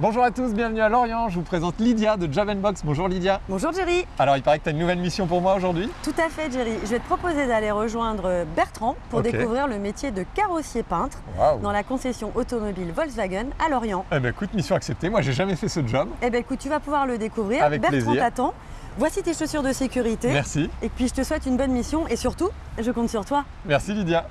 Bonjour à tous, bienvenue à Lorient. Je vous présente Lydia de Job Box. Bonjour Lydia. Bonjour Jerry. Alors il paraît que tu as une nouvelle mission pour moi aujourd'hui. Tout à fait Jerry. Je vais te proposer d'aller rejoindre Bertrand pour découvrir le métier de carrossier peintre dans la concession automobile Volkswagen à Lorient. Eh ben écoute, mission acceptée. Moi j'ai jamais fait ce job. Eh bien écoute, tu vas pouvoir le découvrir. Avec Bertrand t'attend. Voici tes chaussures de sécurité. Merci. Et puis je te souhaite une bonne mission et surtout, je compte sur toi. Merci Lydia.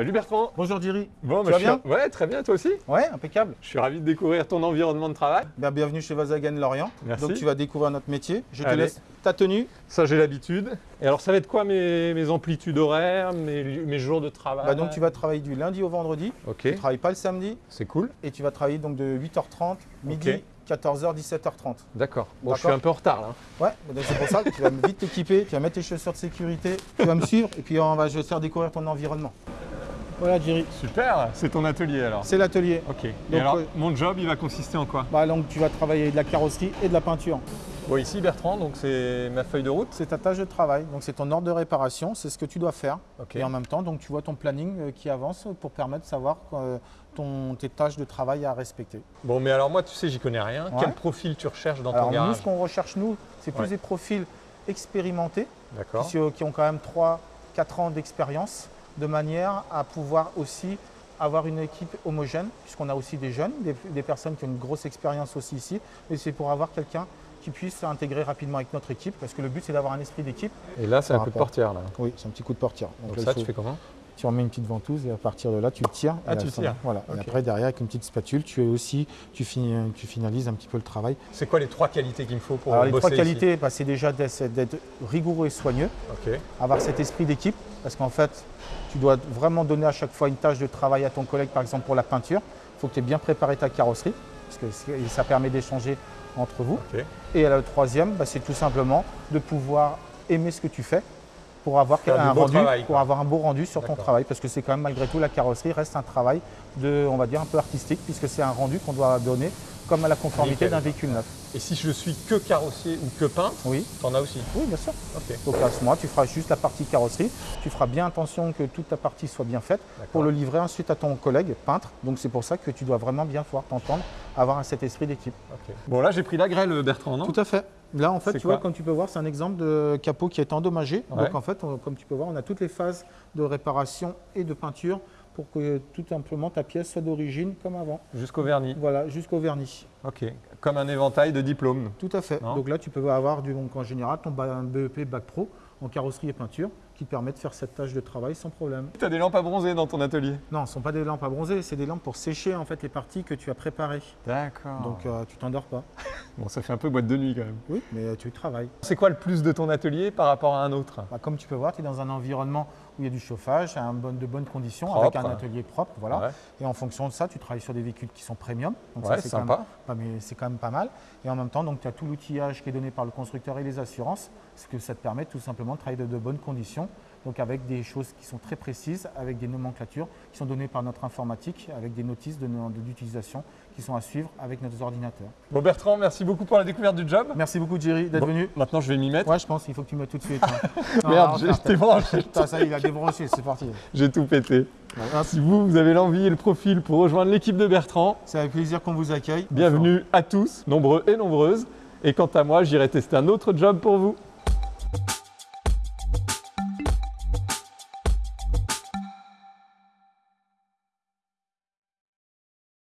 Salut Bertrand. Bonjour Jerry. Bon, Tu bah, vas je suis- bien Ouais, très bien, toi aussi. Ouais, impeccable. Je suis ravi de découvrir ton environnement de travail. Ben, bienvenue chez Volkswagen Lorient. Merci. Donc tu vas découvrir notre métier. Je te laisse ta tenue. Ça, j'ai l'habitude. Et alors, ça va être quoi mes, mes amplitudes horaires, mes, mes jours de travail? Bah, donc tu vas travailler du lundi au vendredi. Ok, Tu ne travailles pas le samedi c'est cool. et tu vas travailler donc de 8h30 midi, Ok. 14h, 17h30. D'accord. Bon, je suis un peu en retard là. Ouais, bah, c'est pour ça que tu vas vite t'équiper, tu vas mettre tes chaussures de sécurité, tu vas me suivre et puis on va je vais te faire découvrir ton environnement. Voilà Jerry, Super, c'est ton atelier alors. c'est l'atelier. Ok. Et Donc, alors, ouais. mon job, il va consister en quoi? Bah, donc tu vas travailler de la carrosserie et de la peinture. Bon, ici Bertrand, donc c'est ma feuille de route. C'est ta tâche de travail, donc c'est ton ordre de réparation, c'est ce que tu dois faire. Ok. Et en même temps, donc tu vois ton planning euh, qui avance pour permettre de savoir euh, ton, tes tâches de travail à respecter. Bon, mais alors moi, tu sais, j'y connais rien. Ouais. Quel profil tu recherches dans ton Alors nous, garage? ce qu'on recherche nous, c'est plus Ouais. des profils expérimentés, D'accord. qui, qui ont quand même 3-4 ans d'expérience, de manière à pouvoir aussi avoir une équipe homogène, puisqu'on a aussi des jeunes, des, des personnes qui ont une grosse expérience aussi ici, mais c'est pour avoir quelqu'un qui puisse s'intégrer rapidement avec notre équipe, parce que le but c'est d'avoir un esprit d'équipe. Et là, c'est un coup de portière là. Oui, c'est un petit coup de portière. Donc, là, ça, faut- tu fais comment? Tu remets une petite ventouse et à partir de là, tu le tires. Ah, tu tires. Voilà. Et après, derrière, avec une petite spatule, tu es aussi, tu, finis- tu finalises un petit peu le travail. C'est quoi les trois qualités qu'il me faut pour Alors, les bosser trois qualités, bah, c'est déjà d'être rigoureux et soigneux, avoir cet esprit d'équipe, parce qu'en fait, tu dois vraiment donner à chaque fois une tâche de travail à ton collègue, par exemple pour la peinture. Il faut que tu aies bien préparé ta carrosserie, parce que ça permet d'échanger entre vous. Et le troisième, bah, c'est tout simplement de pouvoir aimer ce que tu fais pour avoir un beau rendu, travail, pour avoir un beau rendu sur ton travail, parce que c'est quand même malgré tout la carrosserie reste un travail de, on va dire un peu artistique, puisque c'est un rendu qu'on doit donner comme à la conformité d'un véhicule neuf. Et si je suis que carrossier ou que peintre, Oui, t'en as aussi oui, bien sûr. Ok. Donc à ce moment, tu feras juste la partie carrosserie. Tu feras bien attention que toute ta partie soit bien faite pour le livrer ensuite à ton collègue peintre. Donc c'est pour ça que tu dois vraiment bien pouvoir t'entendre, avoir cet esprit d'équipe. Bon, là, j'ai pris la grêle, Bertrand, non? Tout à fait. Là, en fait, tu vois, comme tu peux voir, c'est un exemple de capot qui est endommagé. Ouais. Donc, en fait, on- comme tu peux voir, on a toutes les phases de réparation et de peinture pour que tout simplement ta pièce soit d'origine comme avant. Jusqu'au vernis. Voilà, jusqu'au vernis. Ok. Comme un éventail de diplômes. Tout à fait. Non. Donc là, tu peux avoir du, donc, en général ton BEP Bac Pro en carrosserie et peinture qui te permet de faire cette tâche de travail sans problème. Tu as des lampes à bronzer dans ton atelier Non, ce ne sont pas des lampes à bronzer, c'est des lampes pour sécher en fait les parties que tu as préparées. D'accord. Donc euh, tu t'endors pas. bon, ça fait un peu boîte de nuit quand même. Oui, mais tu travailles. C'est quoi le plus de ton atelier par rapport à un autre? Bah, comme tu peux voir, tu es dans un environnement où il y a du chauffage, un bon- de bonnes conditions, Propre. avec un atelier propre. Voilà. Ouais. Et en fonction de ça, tu travailles sur des véhicules qui sont premium. Donc Ouais, c'est quand sympa. même pas- mais c'est quand même pas mal. Et en même temps, donc tu as tout l'outillage qui est donné par le constructeur et les assurances, ce que ça te permet tout simplement de travailler de, de bonnes conditions. Donc avec des choses qui sont très précises, avec des nomenclatures qui sont données par notre informatique, avec des notices de- de- d'utilisation qui sont à suivre avec nos ordinateurs. Bon, Bertrand, merci beaucoup pour la découverte du job. Merci beaucoup Jerry d'être Bon, venu. Maintenant, je vais m'y mettre. Ouais, je pense qu'il faut que tu me mettes tout de suite. hein. Non, Merde, non, j'étais branché. Ça il a débranché, c'est parti. J'ai tout pété. Voilà. Si vous, vous avez l'envie et le profil pour rejoindre l'équipe de Bertrand, C'est avec plaisir qu'on vous accueille. bienvenue à tous, nombreux et nombreuses. Et quant à moi, j'irai tester un autre job pour vous.